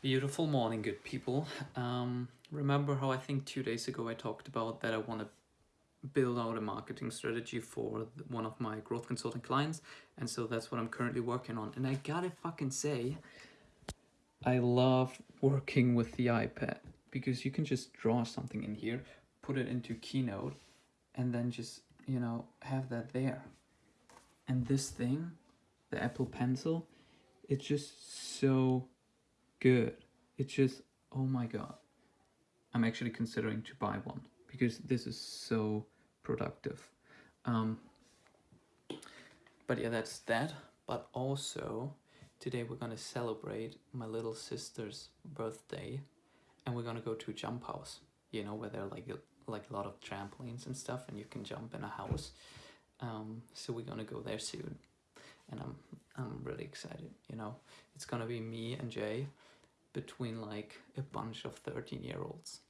Beautiful morning, good people. Um, remember how I think two days ago I talked about that I want to build out a marketing strategy for one of my growth consulting clients, and so that's what I'm currently working on. And I gotta fucking say, I love working with the iPad because you can just draw something in here, put it into Keynote, and then just, you know, have that there. And this thing, the Apple Pencil, it's just so good. It's just, oh my god. I'm actually considering to buy one because this is so productive. Um, but yeah, that's that. But also, today we're gonna celebrate my little sister's birthday and we're gonna go to a jump house, you know, where there are like a, like a lot of trampolines and stuff and you can jump in a house. Um, so we're gonna go there soon and I'm, I'm really excited, you know. It's gonna be me and Jay between like a bunch of 13 year olds.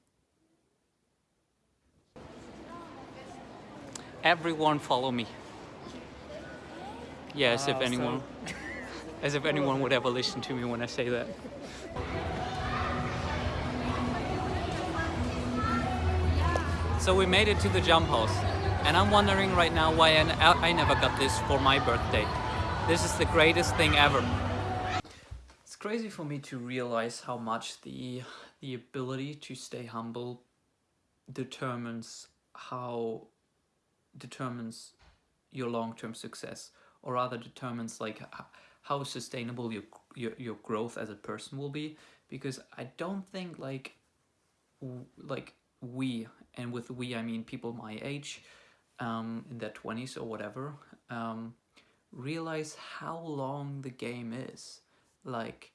Everyone follow me. Yes, if Wow, so- anyone, as if anyone would ever listen to me when I say that. So we made it to the jump house and I'm wondering right now why I never got this for my birthday. This is the greatest thing ever. Crazy for me to realize how much the the ability to stay humble determines how determines your long-term success or rather determines like how sustainable your, your your growth as a person will be. Because I don't think like like we and with we I mean people my age um, in their 20s or whatever um, realize how long the game is like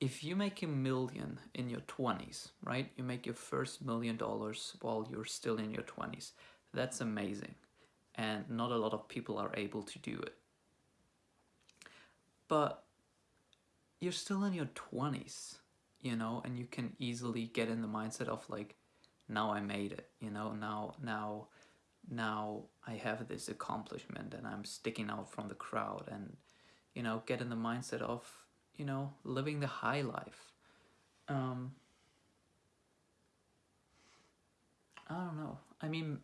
if you make a million in your 20s right you make your first million dollars while you're still in your 20s that's amazing. And not a lot of people are able to do it. But you're still in your 20s you know and you can easily get in the mindset of like now i made it you know now now now i have this accomplishment and i'm sticking out from the crowd and you know get in the mindset of you know living the high life. Um i don't know. I mean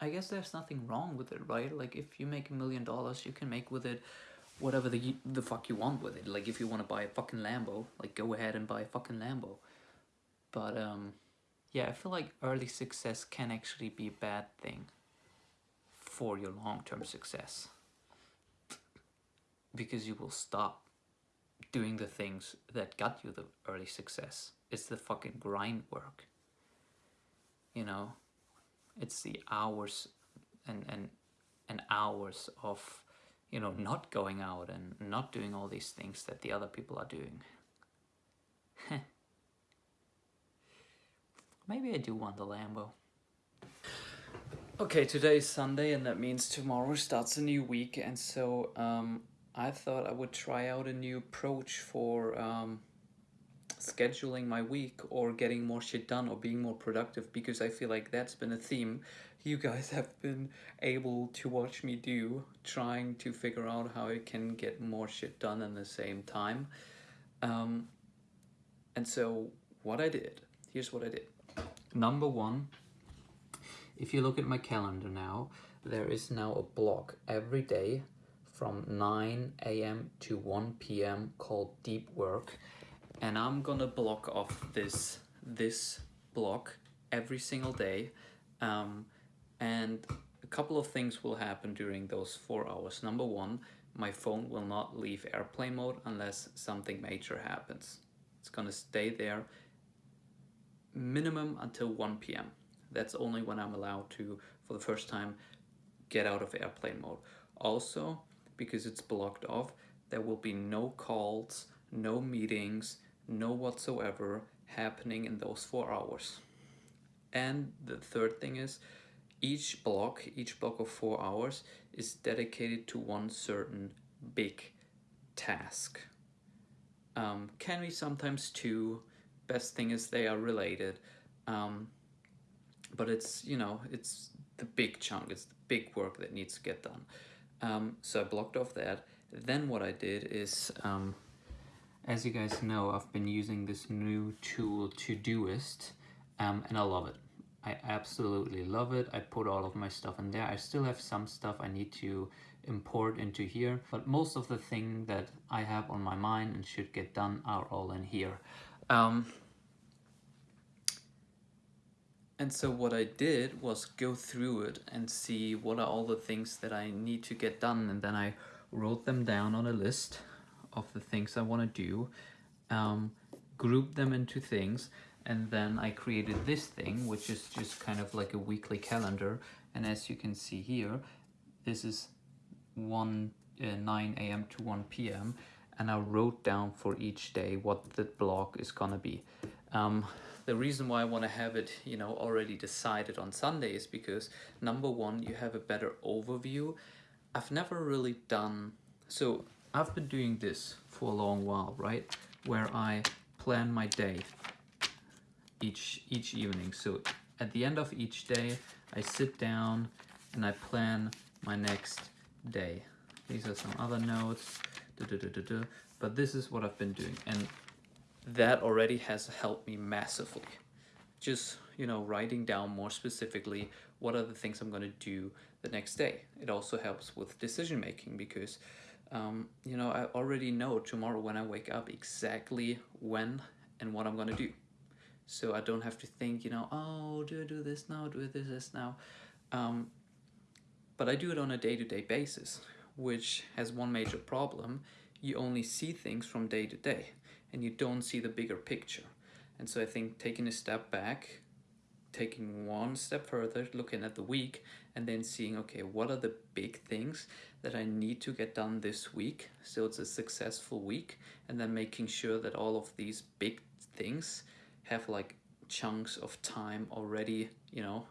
i guess there's nothing wrong with it right? Like if you make a million dollars you can make with it whatever the the fuck you want with it. Like if you want to buy a fucking lambo like go ahead and buy a fucking lambo. But um yeah i feel like early success can actually be a bad thing for your long-term success because you will stop doing the things that got you the early success. It's the fucking grind work. You know, it's the hours and and and hours of you know not going out and not doing all these things that the other people are doing. Maybe I do want the Lambo. Okay, today is Sunday, and that means tomorrow starts a new week, and so um, I thought I would try out a new approach for um, scheduling my week or getting more shit done or being more productive because I feel like that's been a theme you guys have been able to watch me do, trying to figure out how I can get more shit done in the same time. Um, and so, what I did, here's what I did. Number one, if you look at my calendar now, there is now a block every day from 9 a.m. to 1 p.m. called deep work. And I'm gonna block off this this block every single day. Um, and a couple of things will happen during those four hours. Number one, my phone will not leave airplane mode unless something major happens. It's gonna stay there minimum until 1 p.m. That's only when I'm allowed to, for the first time, get out of airplane mode. Also, because it's blocked off, there will be no calls, no meetings, no whatsoever happening in those four hours. And the third thing is, each block, each block of four hours, is dedicated to one certain big task. Um, can be sometimes two. Best thing is they are related. Um, but it's you know it's the big chunk it's the big work that needs to get done um, so I blocked off that then what I did is um, as you guys know, I've been using this new tool Todoist um, and I love it. I absolutely love it. I put all of my stuff in there. I still have some stuff I need to import into here, but most of the thing that I have on my mind and should get done are all in here. Um, and so what I did was go through it and see what are all the things that I need to get done and then I wrote them down on a list of the things I want to do, um, grouped them into things and then I created this thing which is just kind of like a weekly calendar and as you can see here this is 1 uh, 9 a.m. to 1 p.m. and I wrote down for each day what the block is gonna be. Um, the reason why I want to have it, you know, already decided on Sunday is because number one, you have a better overview. I've never really done, so I've been doing this for a long while, right? Where I plan my day each, each evening. So at the end of each day, I sit down and I plan my next day. These are some other notes, but this is what I've been doing. And that already has helped me massively. Just, you know, writing down more specifically what are the things I'm going to do the next day. It also helps with decision making because, um, you know, I already know tomorrow when I wake up exactly when and what I'm going to do. So I don't have to think, you know, oh, do I do this now? Do I do this now? Um, but I do it on a day-to-day -day basis, which has one major problem. You only see things from day to day and you don't see the bigger picture. And so I think taking a step back, taking one step further, looking at the week, and then seeing, okay, what are the big things that I need to get done this week so it's a successful week, and then making sure that all of these big things have like chunks of time already, you know,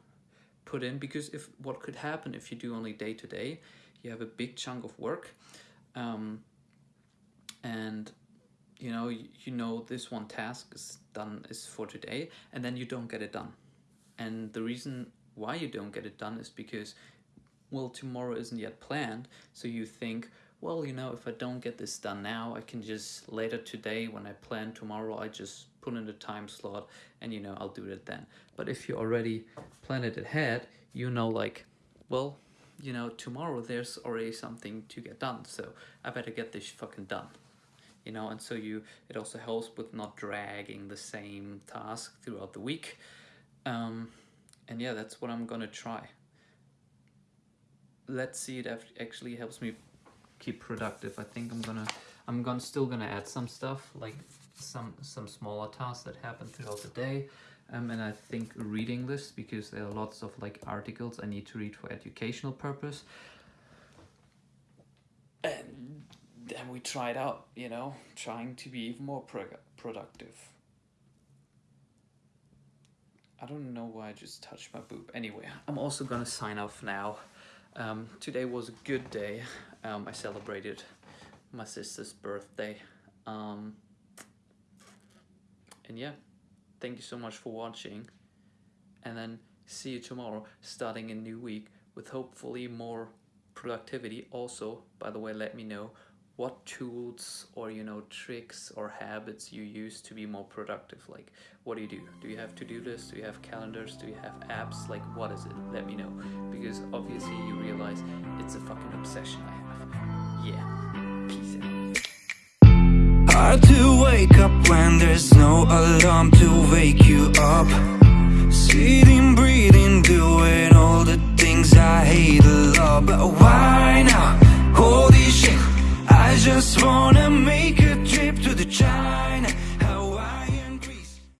put in. Because if what could happen if you do only day to day, you have a big chunk of work, um, and you know you, know this one task is done is for today and then you don't get it done. And the reason why you don't get it done is because well tomorrow isn't yet planned so you think well you know if I don't get this done now I can just later today when I plan tomorrow I just put in a time slot and you know I'll do it then. But if you already plan it ahead you know like well you know tomorrow there's already something to get done so I better get this fucking done you know, and so you it also helps with not dragging the same task throughout the week. Um, and yeah, that's what I'm gonna try. Let's see it actually helps me keep productive. I think I'm gonna I'm gonna still gonna add some stuff like some some smaller tasks that happen throughout the day. Um, and I think reading this because there are lots of like articles I need to read for educational purpose. And then we tried out, you know, trying to be even more pro productive. I don't know why I just touched my boob. Anyway, I'm also gonna sign off now. Um, today was a good day. Um, I celebrated my sister's birthday. Um, and yeah, thank you so much for watching. And then see you tomorrow, starting a new week with hopefully more productivity. Also, by the way, let me know what tools or you know tricks or habits you use to be more productive? Like what do you do? Do you have to-do lists? Do you have calendars? Do you have apps? Like what is it? Let me know. Because obviously you realize it's a fucking obsession i have. Yeah. Peace out. Hard to wake up when